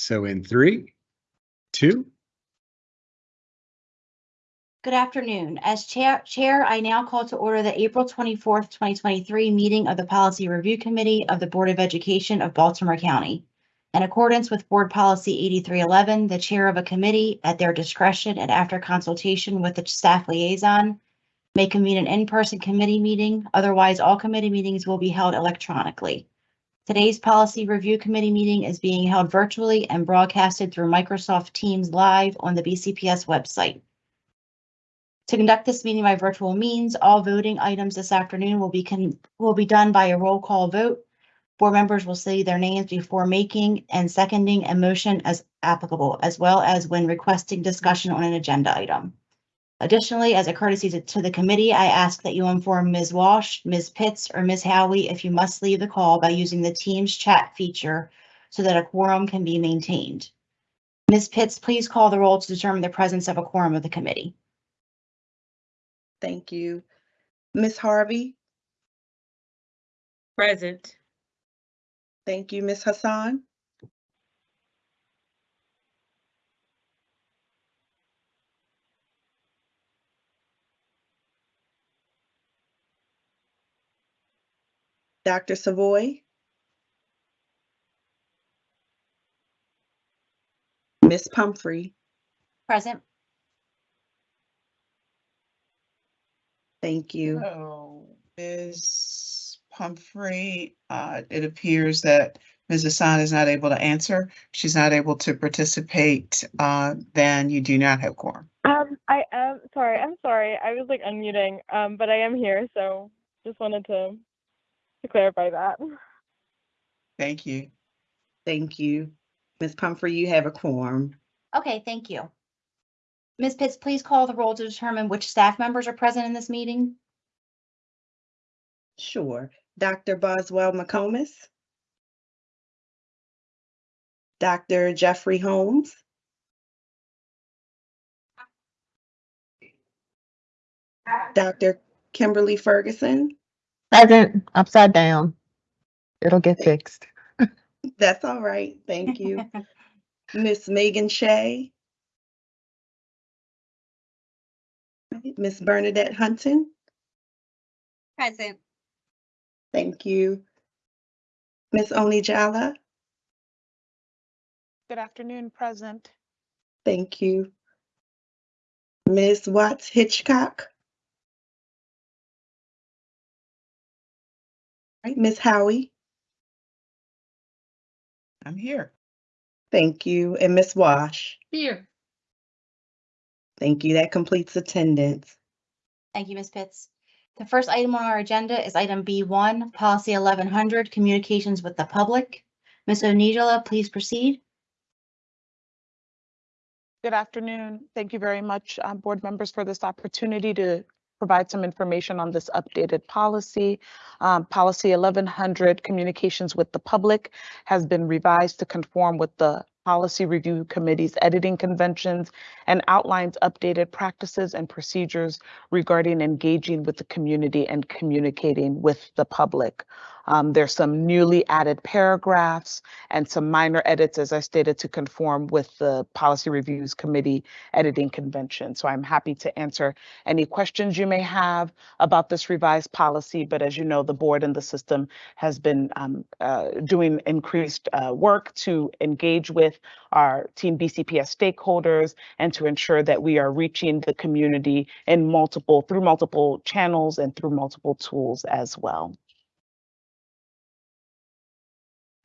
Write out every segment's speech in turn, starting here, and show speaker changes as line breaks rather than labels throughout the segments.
So in three, two,
Good afternoon. As Chair, Chair, I now call to order the April twenty-fourth, twenty twenty-three meeting of the Policy Review Committee of the Board of Education of Baltimore County. In accordance with Board Policy eighty-three eleven, the Chair of a committee, at their discretion and after consultation with the staff liaison, may convene an in-person committee meeting. Otherwise, all committee meetings will be held electronically. Today's Policy Review Committee meeting is being held virtually and broadcasted through Microsoft Teams Live on the BCPS website. To conduct this meeting by virtual means, all voting items this afternoon will be will be done by a roll call vote. Board members will say their names before making and seconding a motion as applicable, as well as when requesting discussion on an agenda item. Additionally, as a courtesy to- to the committee, I ask that you inform Ms. Walsh, Ms. Pitts, or Ms. Howie if you must leave the call by using the Teams chat feature so that a quorum can be maintained. Ms. Pitts, please call the roll to determine the presence of a quorum of the committee.
Thank you. Ms. Harvey,
Present.
thank you. Ms. Hassan, Dr. Savoy, Ms. Pumphrey,
Present.
thank you.
So, Ms. Pumphrey, uh, it appears that Ms. Hassan is not able to answer. She's not able to participate, uh, then you do not have quorum.
Um, I am sorry. I'm sorry. I was like unmuting. Um, but I am here, so just wanted to to clarify that.
Thank you.
Thank you. Ms. Pumphrey, you have a quorum.
Okay, thank you. Ms. Pitts, please call the roll to determine which staff members are present in this meeting.
Sure. Dr. Boswell McComas. Dr. Jeffrey Holmes. Dr. Kimberly Ferguson.
Present, upside down. It'll get fixed.
That's all right. Thank you. Miss Megan Shea. Miss Bernadette Hunton.
Present.
Thank you. Miss Oni Jala.
Good afternoon, present.
Thank you. Ms. Watts Hitchcock. Right, Ms. Howie.
I'm here.
Thank you. And Ms. Wash.
Here.
Thank you. That completes attendance.
Thank you, Ms. Pitts. The first item on our agenda is item B one, policy eleven hundred, communications with the public. Ms. Onijala, please proceed.
Good afternoon. Thank you very much, um, board members, for this opportunity to provide some information on this updated policy. Um, Policy 1100, Communications with the Public, has been revised to conform with the Policy Review Committee's editing conventions and outlines updated practices and procedures regarding engaging with the community and communicating with the public. Um, There's some newly added paragraphs and some minor edits, as I stated, to conform with the Policy Reviews Committee editing convention. So I'm happy to answer any questions you may have about this revised policy. But as you know, the board and the system has been um, uh, doing increased uh, work to engage with our Team BCPS stakeholders and to ensure that we are reaching the community in multiple, through multiple channels and through multiple tools as well.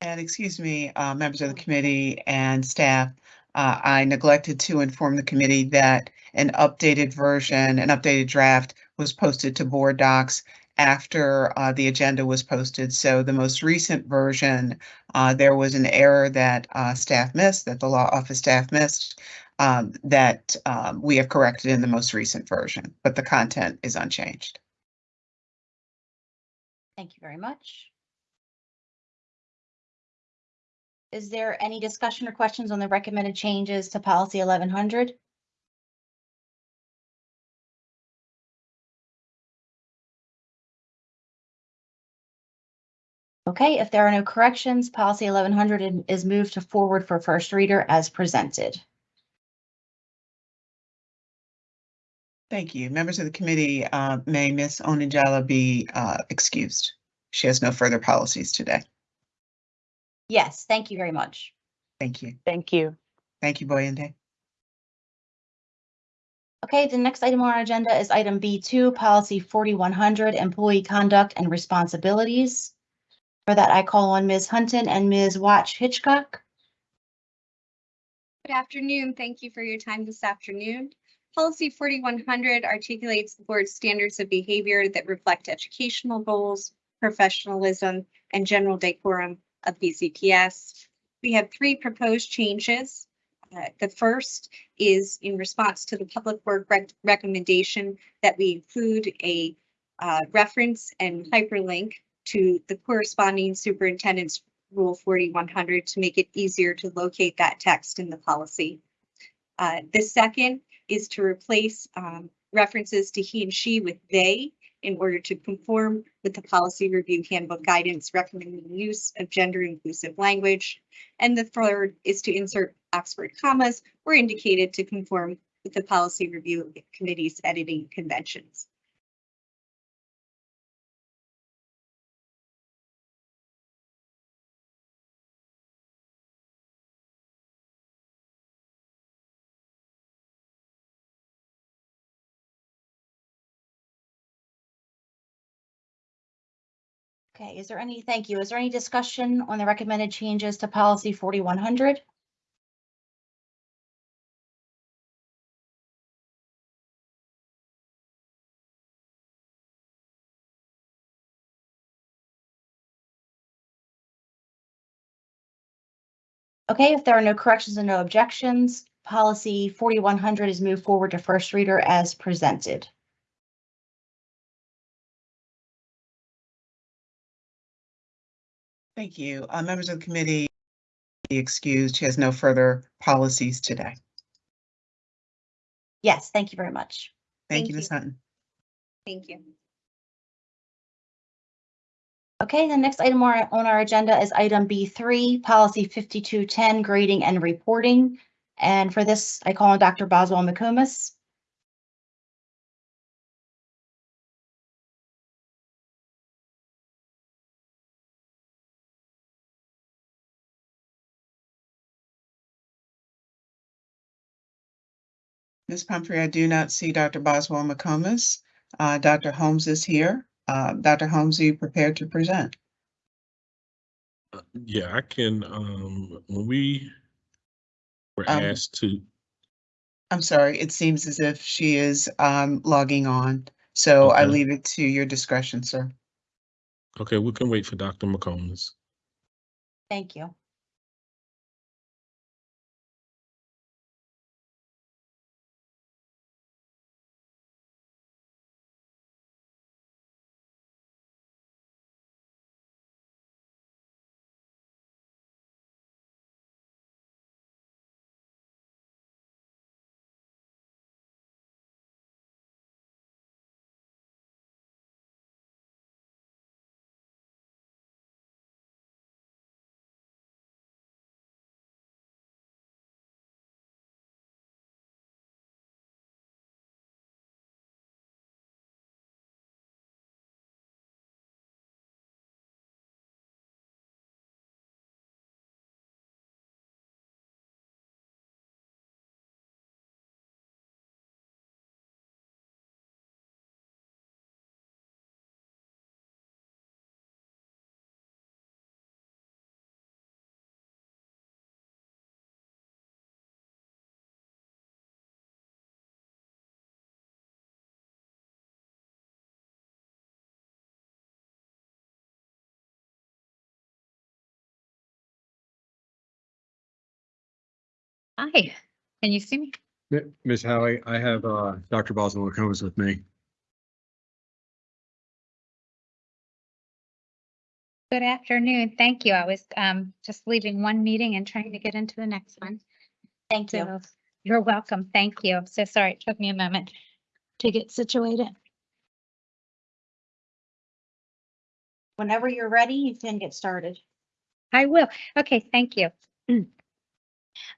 And excuse me, uh, members of the committee and staff, uh, I neglected to inform the committee that an updated version, an updated draft was posted to board docs after, uh, the agenda was posted. So the most recent version, uh, there was an error that, uh, staff missed, that the law office staff missed, um, that, um, we have corrected in the most recent version, but the content is unchanged.
Thank you very much. Is there any discussion or questions on the recommended changes to policy eleven hundred? Okay, if there are no corrections, policy eleven hundred is moved to forward for first reader as presented.
Thank you. Members of the committee, uh, may Ms. Onijala be, uh, excused? She has no further policies today.
Yes, thank you very much.
Thank you.
Thank you.
Thank you, Boyende.
Okay, the next item on our agenda is item B two, policy forty-one hundred, employee conduct and responsibilities. For that, I call on Ms. Hunton and Ms. Watch Hitchcock.
Good afternoon. Thank you for your time this afternoon. Policy forty-one hundred articulates the board's standards of behavior that reflect educational goals, professionalism, and general decorum of BCPS. We have three proposed changes. Uh, The first is in response to the public work rec- recommendation that we include a uh, reference and hyperlink to the corresponding superintendent's Rule forty-one hundred to make it easier to locate that text in the policy. Uh, the second is to replace, um, references to he and she with they in order to conform with the policy review handbook guidance recommending the use of gender inclusive language. And the third is to insert Oxford commas where indicated to conform with the policy review committee's editing conventions.
Okay, is there any, thank you. Is there any discussion on the recommended changes to policy forty-one hundred? Okay, if there are no corrections and no objections, policy forty-one hundred is moved forward to first reader as presented.
Thank you. Uh, members of the committee, be excused. She has no further policies today.
Yes, thank you very much.
Thank
Thank
you, Ms.
you.
Hunton.
Thank you.
Okay, the next item on our- on our agenda is item B three, policy fifty-two ten, grading and reporting. And for this, I call on Dr. Boswell McComas.
Ms. Pumphrey, I do not see Dr. Boswell McComas. Uh, Dr. Holmes is here. Uh, Dr. Holmes, are you prepared to present?
Uh, Yeah, I can, um, when we were
Um,
asked to,
I'm sorry, it seems as if she is um, logging on, so I
Okay.
leave it to your discretion, sir.
okay, we can wait for Dr. McComas.
Thank you.
Hi, can you see me?
Mi- Ms. Howie, I have uh, Dr. Boswell McComas with me.
Good afternoon. Thank you. I was um just leaving one meeting and trying to get into the next one.
Thank you.
So you're welcome. Thank you. I'm so sorry. It took me a moment to get situated.
Whenever you're ready, you can get started.
I will. Okay, thank you.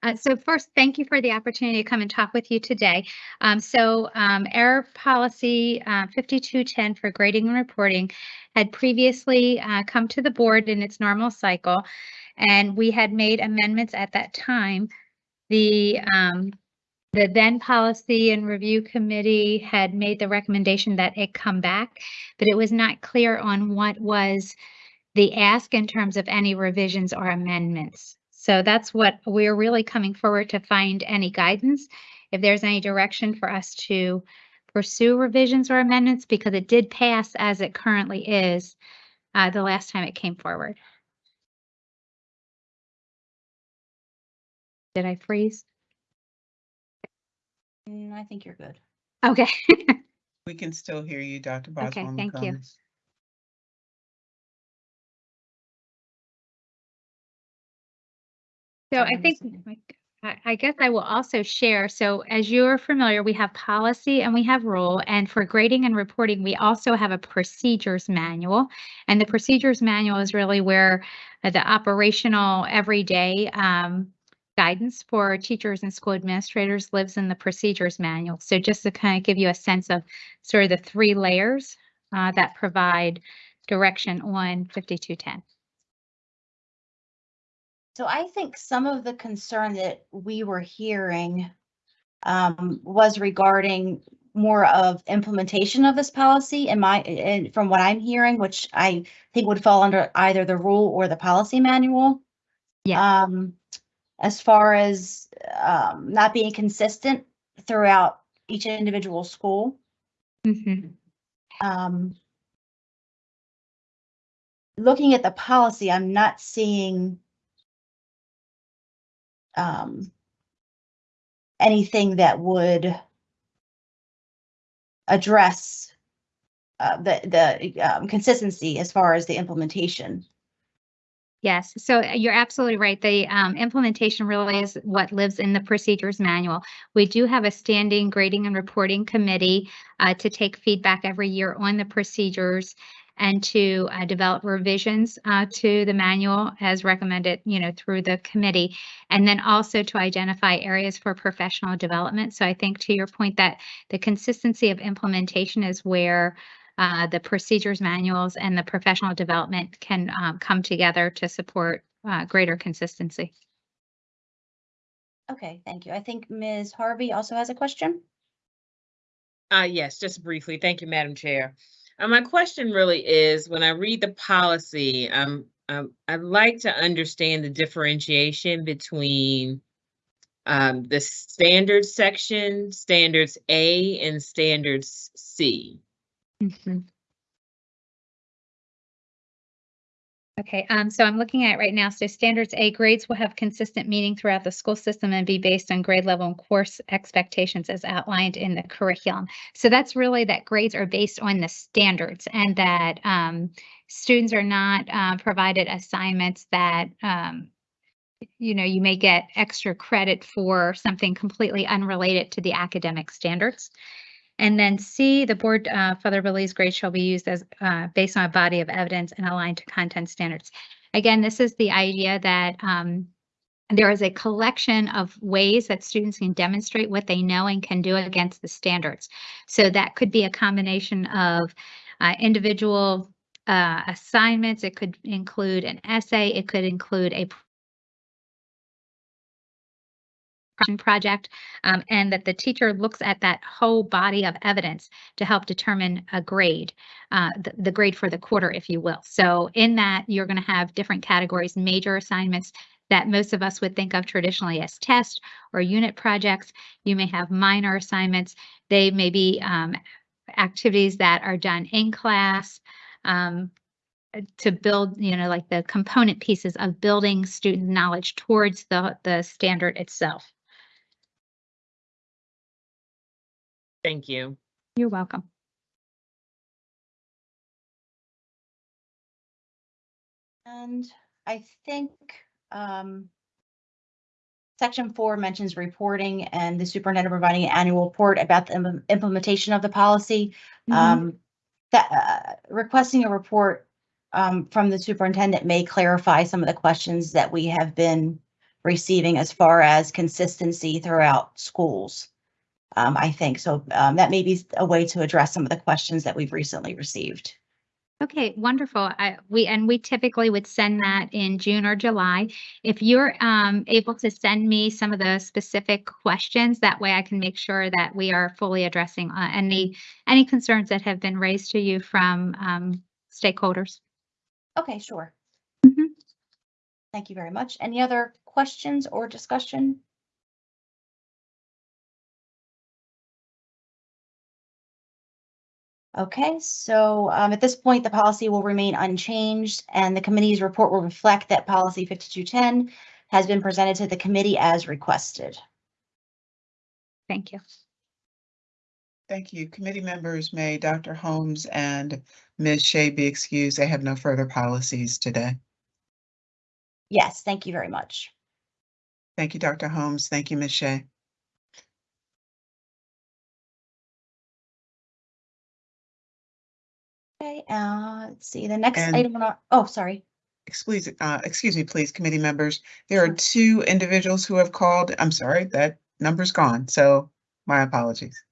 Uh, so first, thank you for the opportunity to come and talk with you today. Um, so um, our policy uh, 5210 for grading and reporting had previously uh, come to the board in its normal cycle, and we had made amendments at that time. The um, the then policy and review committee had made the recommendation that it come back, but it was not clear on what was the ask in terms of any revisions or amendments. So that's what we're really coming forward to find any guidance. If there's any direction for us to pursue revisions or amendments, because it did pass as it currently is uh, the last time it came forward. Did I freeze?
Mm, I think you're good.
Okay.
We can still hear you, Dr. Boswell.
Okay,
Boswell
thank you. So I think, I, I guess I will also share, so as you're familiar, we have policy and we have rule, and for grading and reporting, we also have a procedures manual. And the procedures manual is really where uh, the operational everyday um, guidance for teachers and school administrators lives in the procedures manual. So just to kind of give you a sense of sort of the three layers uh, that provide direction on 5210.
So I think some of the concern that we were hearing um, was regarding more of implementation of this policy and my, and from what I'm hearing, which I think would fall under either the rule or the policy manual.
Yeah.
Um, as far as um, not being consistent throughout each individual school.
Mhm.
Um, looking at the policy, I'm not seeing um, anything that would address uh, the, the um, consistency as far as the implementation.
Yes, so uh, you're absolutely right. The um, implementation really is what lives in the procedures manual. We do have a standing grading and reporting committee uh, to take feedback every year on the procedures and to uh, develop revisions uh, to the manual as recommended, you know, through the committee. And then also to identify areas for professional development. So I think to your point that the consistency of implementation is where uh, the procedures manuals and the professional development can um, come together to support uh, greater consistency.
Okay, thank you. I think Ms. Harvey also has a question.
Uh, yes, just briefly. Thank you, Madam Chair. Uh, my question really is, when I read the policy, um, um, I'd like to understand the differentiation between um, the standards section, standards A and standards C.
Mhm. Okay, um, so I'm looking at right now. So standards A grades will have consistent meaning throughout the school system and be based on grade level and course expectations as outlined in the curriculum. So that's really that grades are based on the standards and that um, students are not uh, provided assignments that um, you know, you may get extra credit for something completely unrelated to the academic standards. And then C, the board uh, further believes grades shall be used as uh, based on a body of evidence and aligned to content standards. Again, this is the idea that um, there is a collection of ways that students can demonstrate what they know and can do against the standards. So that could be a combination of uh, individual uh, assignments. It could include an essay. It could include a project um, and that the teacher looks at that whole body of evidence to help determine a grade, uh, the, the grade for the quarter, if you will. So in that, you're going to have different categories, major assignments that most of us would think of traditionally as test or unit projects. You may have minor assignments. They may be um, activities that are done in class. Um, to build, you know, like the component pieces of building student knowledge towards the, the standard itself.
Thank you.
You're welcome.
And I think um, section four mentions reporting and the superintendent providing an annual report about the im- implementation of the policy.
Mhm.
Um, that uh, requesting a report um, from the superintendent may clarify some of the questions that we have been receiving as far as consistency throughout schools. Um, I think, so, um, that may be a way to address some of the questions that we've recently received.
Okay, wonderful. I, we, and we typically would send that in June or July. If you're, um, able to send me some of the specific questions, that way I can make sure that we are fully addressing, uh, any, any concerns that have been raised to you from, um, stakeholders.
Okay, sure.
Mhm.
Thank you very much. Any other questions or discussion? Okay, so um, at this point, the policy will remain unchanged and the committee's report will reflect that policy 5210 has been presented to the committee as requested.
Thank you.
Thank you. Committee members, may Dr. Holmes and Ms. Shea be excused. They have no further policies today.
Yes, thank you very much.
Thank you, Dr. Holmes. Thank you, Ms. Shea.
Okay, uh, let's see, the next
And-
item on our, oh, sorry.
Excuse, uh, excuse me, please, committee members. There are two individuals who have called. I'm sorry, that number's gone, so my apologies.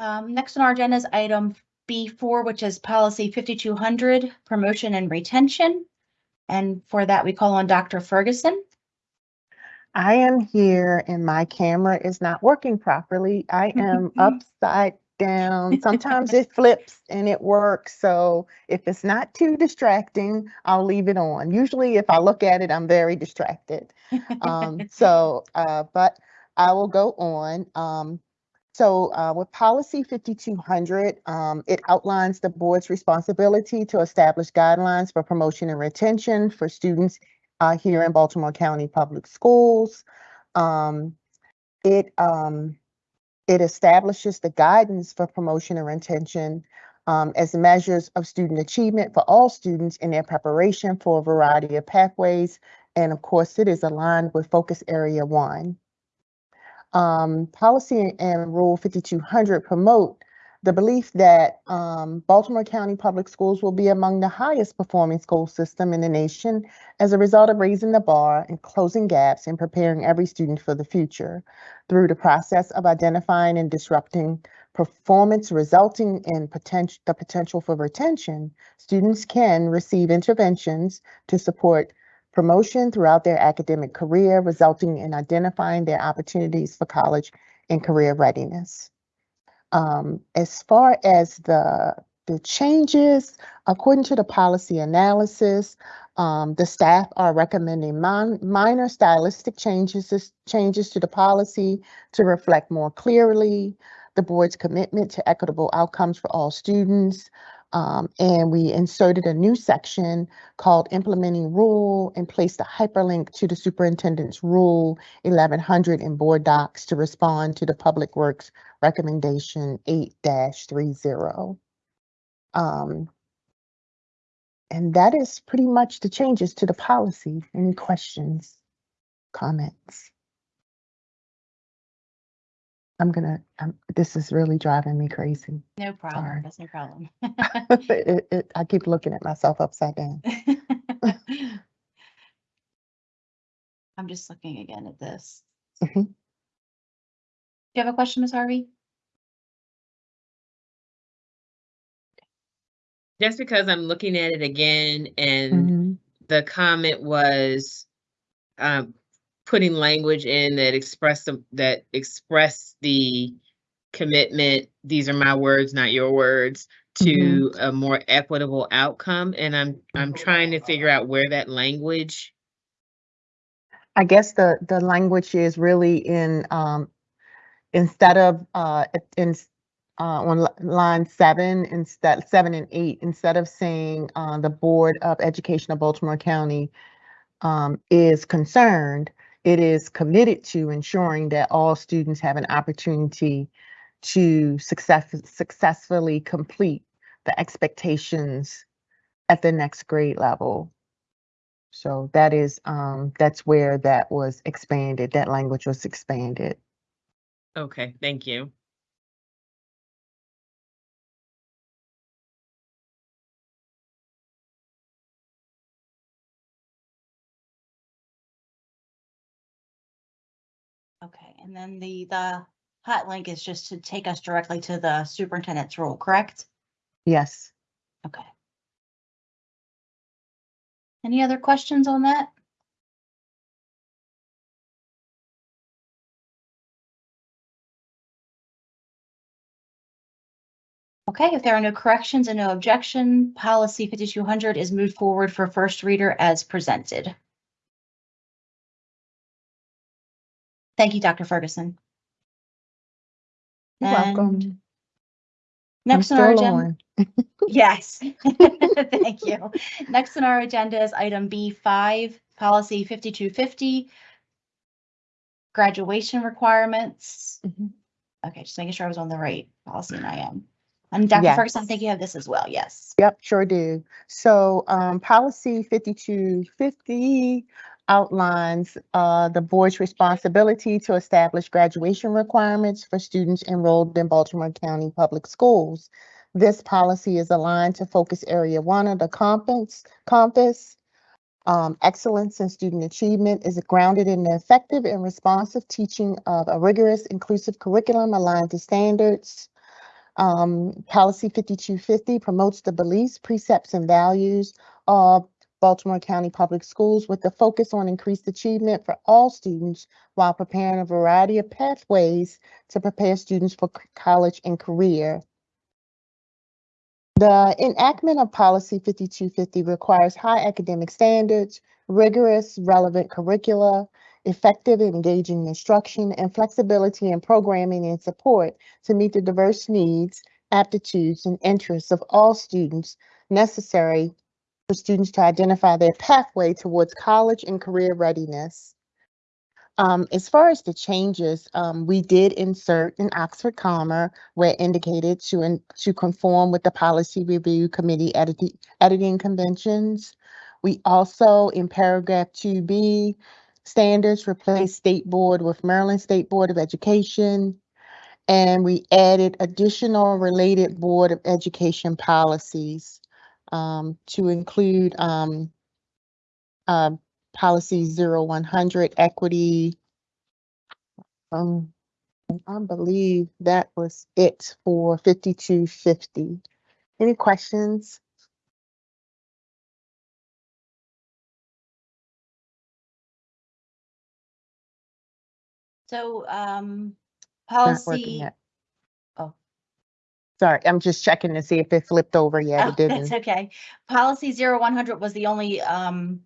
Um, next on our agenda is item B four, which is policy fifty-two hundred, promotion and retention. And for that, we call on Dr. Ferguson.
I am here and my camera is not working properly. I am upside down. Sometimes it flips and it works. So if it's not too distracting, I'll leave it on. Usually if I look at it, I'm very distracted. Um, so, uh, but I will go on. Um, so, uh, with policy fifty-two hundred, um, it outlines the board's responsibility to establish guidelines for promotion and retention for students uh, here in Baltimore County Public Schools. Um, it, um, it establishes the guidance for promotion and retention um, as measures of student achievement for all students in their preparation for a variety of pathways. And of course, it is aligned with focus area one. Um, policy and rule 5200 promote the belief that um, Baltimore County Public Schools will be among the highest performing school system in the nation as a result of raising the bar and closing gaps and preparing every student for the future. Through the process of identifying and disrupting performance resulting in potential the potential for retention students can receive interventions to support promotion throughout their academic career resulting in identifying their opportunities for college and career readiness um, as far as the the changes, according to the policy analysis, um, the staff are recommending min- minor stylistic changes changes to the policy to reflect more clearly the board's commitment to equitable outcomes for all students. Um, and we inserted a new section called implementing rule and placed a hyperlink to the superintendent's rule 1100 in board docs to respond to the public works recommendation 8-30. Um, and that is pretty much the changes to the policy. Any questions, comments? I'm gonna, um, this is really driving me crazy.
No
Sorry.
problem, that's no problem.
It, it, I keep looking at myself upside down.
I'm just looking again at this.
Mhm.
Do you have a question, Ms. Harvey?
Just because I'm looking at it again and
Mhm.
the comment was um, putting language in that express the, that express the commitment, these are my words, not your words, to a more equitable outcome. And I'm, I'm trying to figure out where that language,
I guess the, the language is really in, um, instead of, uh, in, uh, on line seven, instead, seven and eight, instead of saying, uh, the Board of Education of Baltimore County, um, is concerned, it is committed to ensuring that all students have an opportunity to success, successfully complete the expectations at the next grade level. So that is, um, that's where that was expanded, that language was expanded.
okay, thank you.
And then the, the hot link is just to take us directly to the superintendent's role, correct?
Yes.
Okay. Any other questions on that? Okay, if there are no corrections and no objection, policy fifty-two hundred is moved forward for first reader as presented. Thank you, Dr. Ferguson.
You're welcome.
And Next on our agenda. Yes, thank you. Next on our agenda is item B five, policy fifty-two fifty. Graduation requirements.
Mhm.
Okay, just making sure I was on the right policy and I am. And Dr.
Yes.
Ferguson, I think you have this as well, yes.
Yep, sure do. So um, policy fifty-two fifty outlines uh, the board's responsibility to establish graduation requirements for students enrolled in Baltimore County Public Schools. This policy is aligned to focus area one of the compass, compass. Um, excellence in student achievement is grounded in the effective and responsive teaching of a rigorous, inclusive curriculum aligned to standards. Um, policy fifty-two fifty promotes the beliefs, precepts, and values of Baltimore County Public Schools with the focus on increased achievement for all students while preparing a variety of pathways to prepare students for college and career. The enactment of policy fifty-two fifty requires high academic standards, rigorous, relevant curricula, effective engaging instruction, and flexibility in programming and support to meet the diverse needs, aptitudes, and interests of all students necessary for students to identify their pathway towards college and career readiness. Um, as far as the changes, um, we did insert an Oxford comma where indicated to, in- to conform with the policy review committee editing, conventions. We also, in paragraph two B, standards replace state board with Maryland State Board of Education. And we added additional related Board of Education policies um, to include um, uh, policy zero one hundred equity. Um, I believe that was it for fifty-two fifty. Any questions?
So, um, policy.
Yet. Sorry, I'm just checking to see if it flipped over yet.
Oh,
It
That's
didn't.
okay. Policy zero one hundred was the only, um,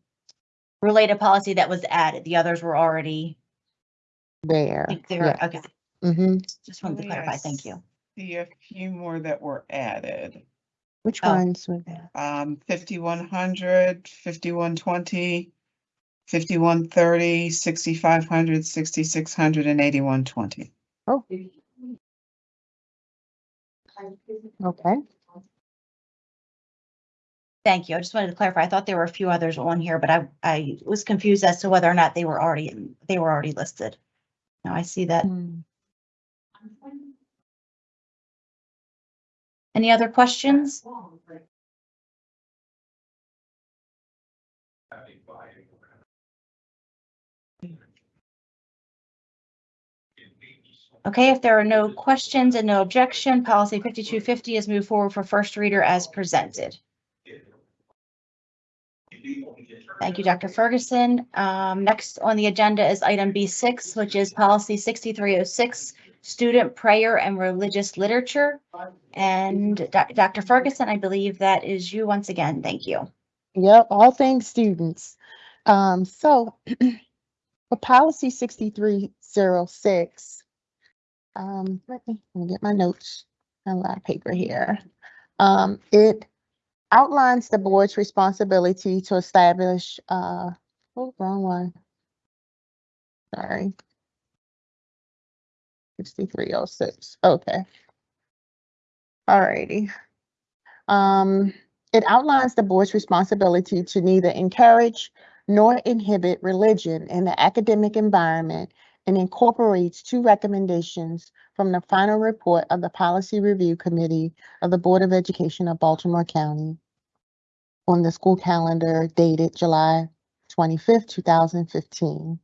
related policy that was added. The others were already,
There.
I think they were, okay,
Mm-hmm.
just wanted to clarify. Thank you.
See a few more that were added.
Which
Oh.
ones were there?
Um, fifty-one hundred, fifty-one twenty, fifty-one thirty, sixty-five hundred, sixty-six hundred, and eighty-one twenty.
Oh. Okay.
Thank you. I just wanted to clarify. I thought there were a few others on here, but I, I was confused as to whether or not they were already, in- they were already listed. Now I see that.
Hmm.
Any other questions? Okay, if there are no questions and no objection, policy fifty-two fifty is moved forward for first reader as presented. Thank you, Dr. Ferguson. Um, next on the agenda is item B six, which is policy sixty-three oh six, student prayer and religious literature. And Dr. Ferguson, I believe that is you once again. Thank you.
Yep, all things students. Um, so for policy sixty-three zero six. Um, let me, let me get my notes, a lot of paper here. Um, it outlines the board's responsibility to establish, uh, oh, wrong one. Sorry. Sixty-three oh six, okay. Alrighty. Um, it outlines the board's responsibility to neither encourage nor inhibit religion in the academic environment and incorporates two recommendations from the final report of the Policy Review Committee of the Board of Education of Baltimore County on the school calendar dated July 25, two thousand fifteen.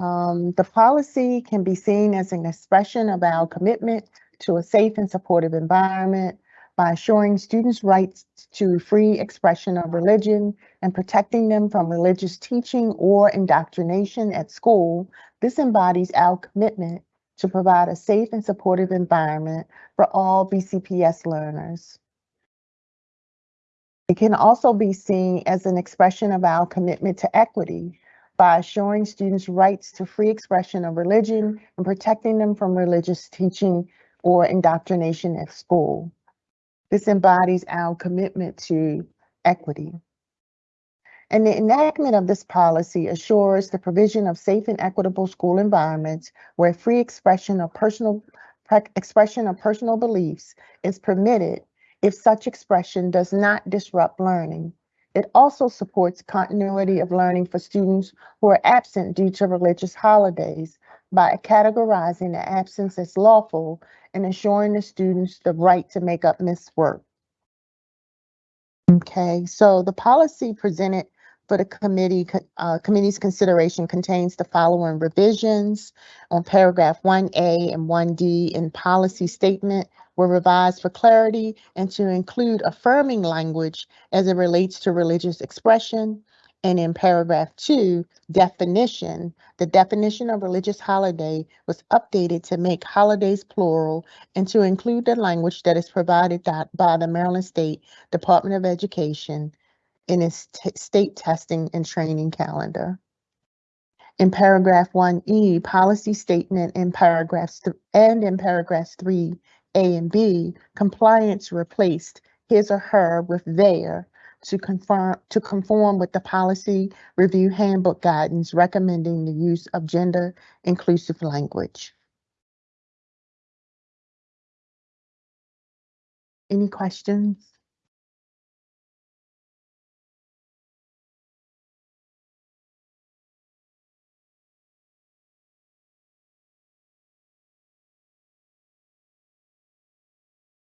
Um, the policy can be seen as an expression of our commitment to a safe and supportive environment by assuring students' rights to free expression of religion and protecting them from religious teaching or indoctrination at school. This embodies our commitment to provide a safe and supportive environment for all BCPS learners. It can also be seen as an expression of our commitment to equity by assuring students rights to free expression of religion and protecting them from religious teaching or indoctrination at school. This embodies our commitment to equity. And the enactment of this policy assures the provision of safe and equitable school environments where free expression of personal expression of personal beliefs is permitted if such expression does not disrupt learning. It also supports continuity of learning for students who are absent due to religious holidays by categorizing the absence as lawful and ensuring the students the right to make up missed work. Okay, so the policy presented for the committee, uh, committee's consideration contains the following revisions on paragraph one A and one D in policy statement were revised for clarity and to include affirming language as it relates to religious expression. And in paragraph two, definition, the definition of religious holiday was updated to make holidays plural and to include the language that is provided by the Maryland State Department of Education in its state testing and training calendar. In paragraph one E, policy statement in paragraphs and in paragraphs three A and B, compliance replaced his or her with their to confirm to conform with the policy review handbook guidance recommending the use of gender inclusive language. Any questions?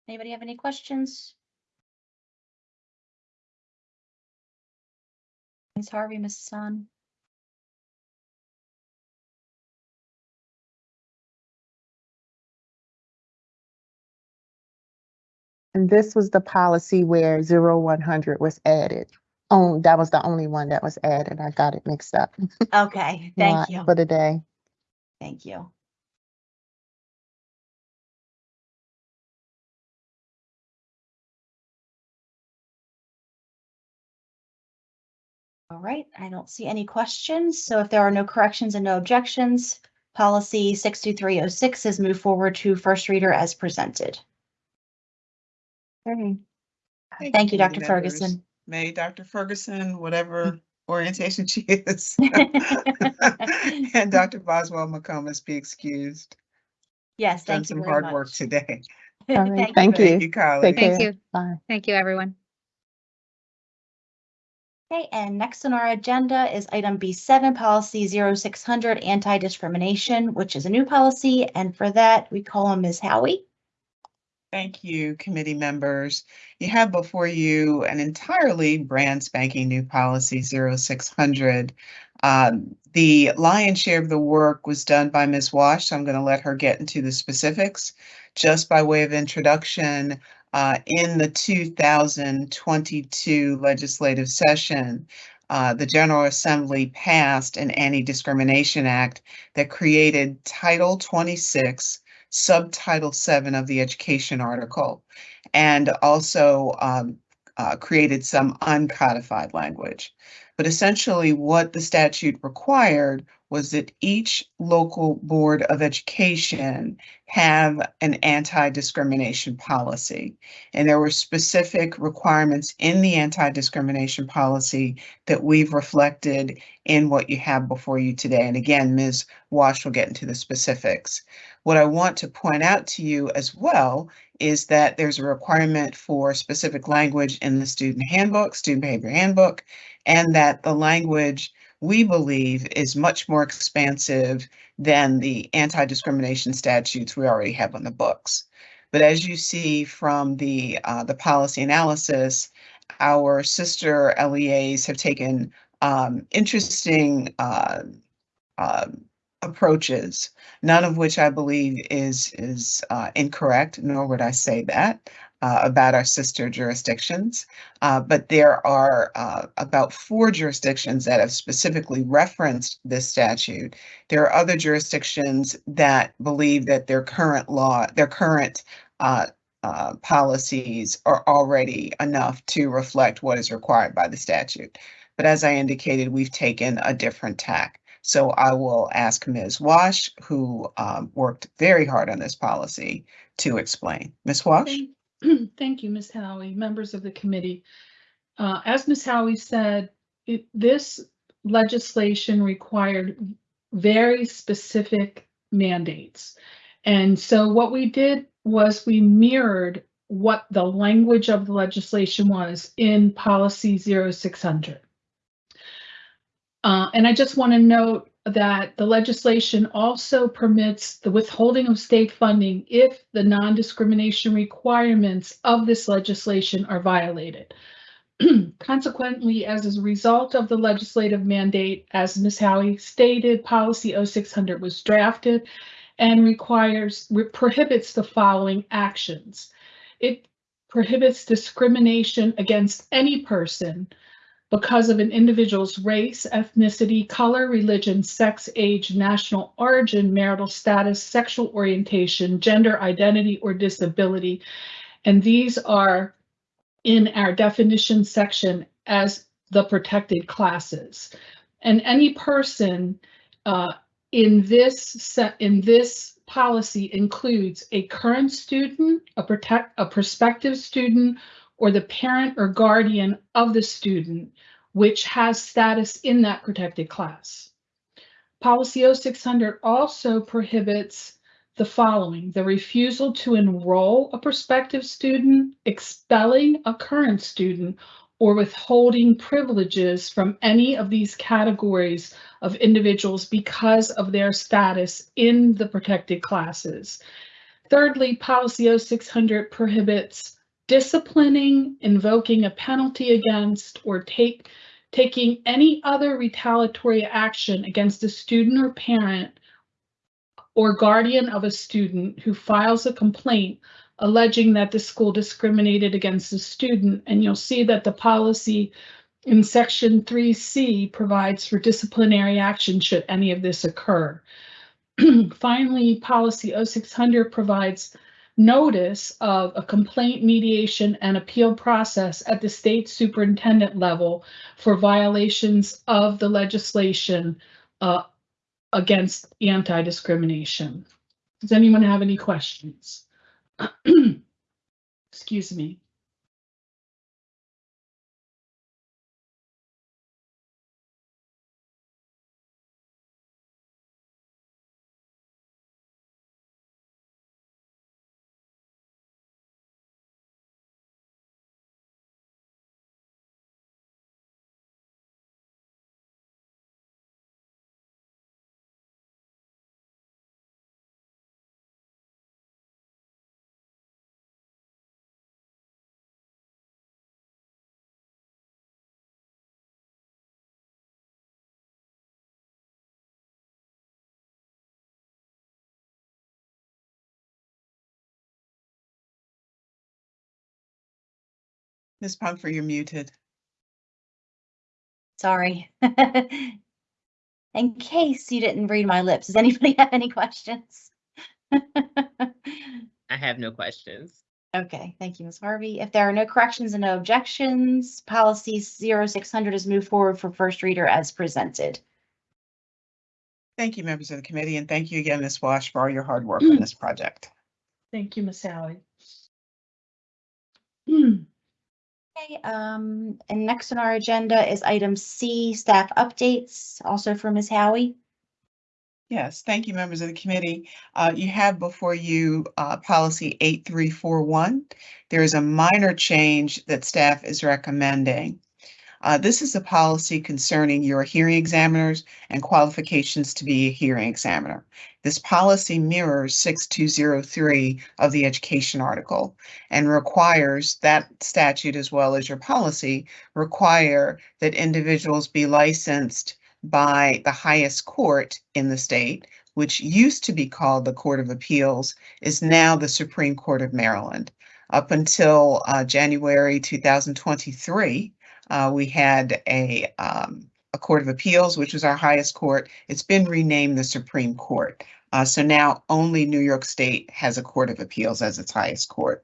Anybody have any questions? Ms. Harvey, Mrs. Sun?
And this was the policy where zero one hundred was added. Oh, that was the only one that was added. I got it mixed up.
Okay, thank you.
For the day.
Thank you. All right, I don't see any questions. So if there are no corrections and no objections, policy six two three oh six is moved forward to first reader as presented.
Okay.
Thank you, Dr.
members.
Ferguson.
May Dr. Ferguson, whatever mm-hmm. orientation she is. And Dr. Boswell McComas be excused.
Yes,
Done
thank you
some
very
hard work today.
All right,
Thank you
thank
very
you.
Thank you, colleagues.
Thank you.
Bye.
Thank you, everyone.
Okay, and next on our agenda is item B seven, policy 0600, anti-discrimination, which is a new policy. And for that, we call on Ms. Howie.
Thank you, committee members. You have before you an entirely brand spanking new policy 0600. Um, the lion's share of the work was done by Ms. Wash, so I'm going to let her get into the specifics. Just by way of introduction, uh, in the 2022 legislative session, uh, the General Assembly passed an Anti-Discrimination Act that created Title 26 subtitle seven of the education article, and also um, uh, created some uncodified language. But essentially, what the statute required was that each local board of education have an anti-discrimination policy. And there were specific requirements in the anti-discrimination policy that we've reflected in what you have before you today. And again, Ms. Wash will get into the specifics. What I want to point out to you as well is that there's a requirement for specific language in the student handbook, student behavior handbook, and that the language we believe is much more expansive than the anti-discrimination statutes we already have on the books. But as you see from the uh, the policy analysis, our sister LEAs have taken um, interesting uh, um, approaches, none of which I believe is, is uh, incorrect, nor would I say that uh, about our sister jurisdictions. Uh, But there are uh, about four jurisdictions that have specifically referenced this statute. There are other jurisdictions that believe that their current law, their current uh, uh, policies are already enough to reflect what is required by the statute. But as I indicated, we've taken a different tack. So I will ask Ms. Wash, who um, worked very hard on this policy, to explain. Ms. Wash?
Thank- you, Ms. Howie, members of the committee. Uh, As Ms. Howie said, it- this legislation required very specific mandates. And so what we did was we mirrored what the language of the legislation was in policy 0600. Uh, and I just want to note that the legislation also permits the withholding of state funding if the non-discrimination requirements of this legislation are violated. Consequently, as a result of the legislative mandate, as Ms. Howie stated, policy 0600 was drafted and requires, prohibits the following actions. It prohibits discrimination against any person because of an individual's race, ethnicity, color, religion, sex, age, national origin, marital status, sexual orientation, gender identity, or disability. And these are in our definition section as the protected classes. And any person uh, in this in this policy includes a current student, a protect, a prospective student, or the parent or guardian of the student, which has status in that protected class. Policy 0600 also prohibits the following, the refusal to enroll a prospective student, expelling a current student, or withholding privileges from any of these categories of individuals because of their status in the protected classes. Thirdly, policy 0600 prohibits disciplining, invoking a penalty against, or take, taking any other retaliatory action against a student or parent or guardian of a student who files a complaint alleging that the school discriminated against the student. And you'll see that the policy in section 3C provides for disciplinary action should any of this occur. Finally, policy 0600 provides notice of a complaint mediation and appeal process at the state superintendent level for violations of the legislation uh, against anti-discrimination. Does anyone have any questions? Excuse me.
Ms. Pumphrey, you're muted.
Sorry. In case you didn't read my lips, does anybody have any questions?
I have no questions.
Okay, thank you, Ms. Harvey. If there are no corrections and no objections, policy 0600 is moved forward for first reader as presented.
Thank you, members of the committee, and thank you again, Ms. Wash, for all your hard work on this project.
Thank you, Miss Howie.
Okay, um, and next on our agenda is item C, staff updates, also for Ms. Howie.
Yes, thank you, members of the committee. Uh, you have before you, uh, policy eight three four one. There is a minor change that staff is recommending. Uh, this is a policy concerning your hearing examiners and qualifications to be a hearing examiner. This policy mirrors six two zero three of the education article and requires that statute as well as your policy require that individuals be licensed by the highest court in the state, which used to be called the Court of Appeals, is now the Supreme Court of Maryland. Up until uh, January 2023, uh, we had a, um, a Court of Appeals, which was our highest court. It's been renamed the Supreme Court. Uh, so now only New York State has a Court of Appeals as its highest court.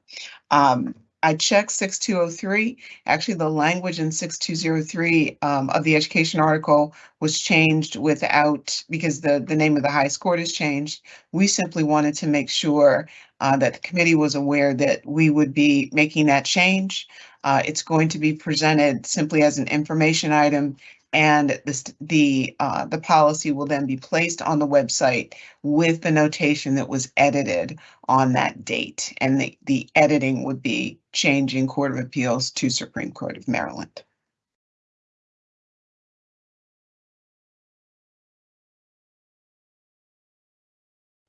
Um, I checked 6203. Actually, the language in 6203 um, of the education article was changed without, because the, the name of the highest court has changed. We simply wanted to make sure uh, that the committee was aware that we would be making that change. Uh, it's going to be presented simply as an information item and the, the, uh, the policy will then be placed on the website with the notation that was edited on that date. And the, the editing would be changing Court of Appeals to Supreme Court of Maryland.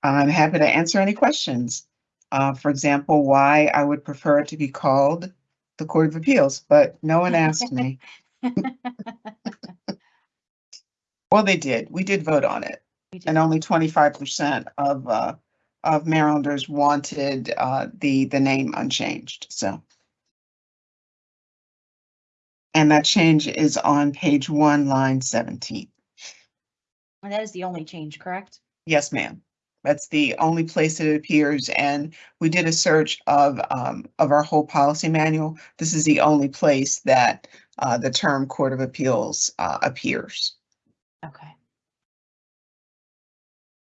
I'm happy to answer any questions. Uh, for example, why I would prefer it to be called the Court of Appeals, but no one asked me. Well, they did. We did vote on it.
We did.
And only twenty-five percent of, uh, of Marylanders wanted, uh, the, the name unchanged, so. And that change is on page one, line seventeen.
And that is the only change, correct?
Yes, ma'am. That's the only place that it appears, and we did a search of, um, of our whole policy manual. This is the only place that, uh, the term Court of Appeals, uh, appears.
Okay.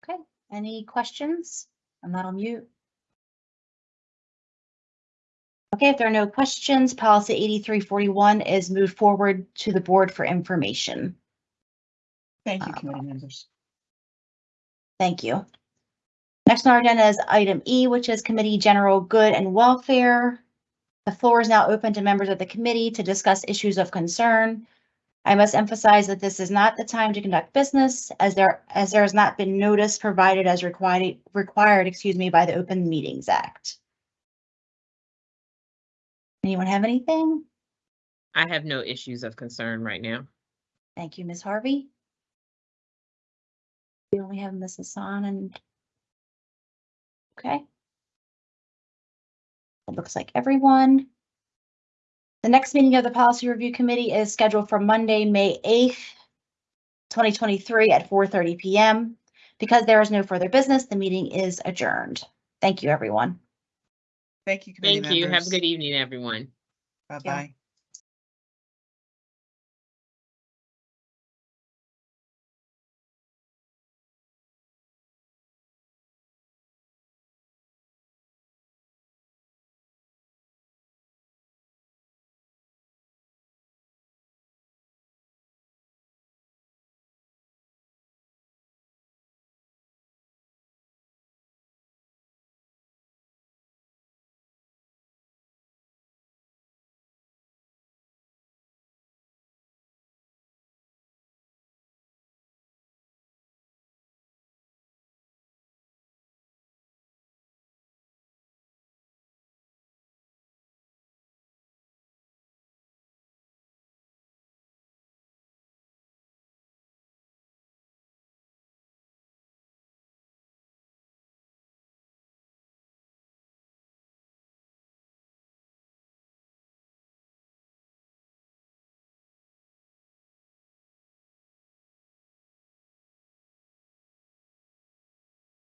Okay, any questions? I'm not on mute. Okay, if there are no questions, policy eighty-three forty-one is moved forward to the board for information.
Thank you,
Uh,
committee members.
Thank you. Next on our agenda is item E, which is Committee General Good and Welfare. The floor is now open to members of the committee to discuss issues of concern. I must emphasize that this is not the time to conduct business as there, as there has not been notice provided as required, required, excuse me, by the Open Meetings Act. Anyone have anything?
I have no issues of concern right now.
Thank you, Ms. Harvey. We only have Ms. Hassan and. Okay. It looks like everyone. The next meeting of the Policy Review Committee is scheduled for Monday, May eighth, twenty twenty-three at four thirty PM. Because there is no further business, the meeting is adjourned. Thank you, everyone.
Thank you, committee
Thank you. Have a
members.
good evening, everyone.
Bye-bye.